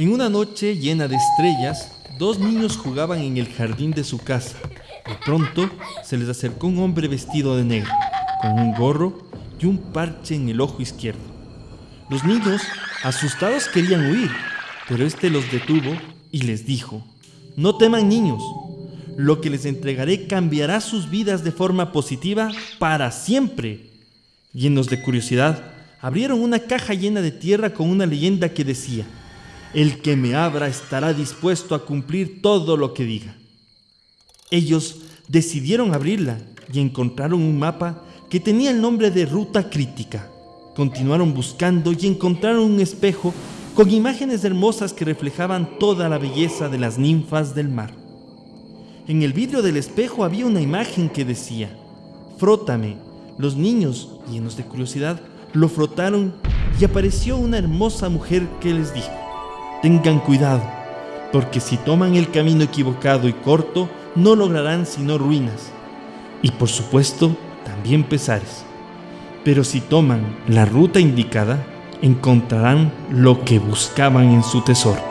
En una noche llena de estrellas, dos niños jugaban en el jardín de su casa. De pronto se les acercó un hombre vestido de negro, con un gorro y un parche en el ojo izquierdo. Los niños, asustados, querían huir, pero este los detuvo y les dijo, no teman niños, lo que les entregaré cambiará sus vidas de forma positiva para siempre. Llenos de curiosidad, abrieron una caja llena de tierra con una leyenda que decía, el que me abra estará dispuesto a cumplir todo lo que diga. Ellos decidieron abrirla y encontraron un mapa que tenía el nombre de Ruta Crítica. Continuaron buscando y encontraron un espejo con imágenes hermosas que reflejaban toda la belleza de las ninfas del mar. En el vidrio del espejo había una imagen que decía, frótame. Los niños, llenos de curiosidad, lo frotaron y apareció una hermosa mujer que les dijo, tengan cuidado, porque si toman el camino equivocado y corto, no lograrán sino ruinas. Y por supuesto, también pesares. Pero si toman la ruta indicada, encontrarán lo que buscaban en su tesoro.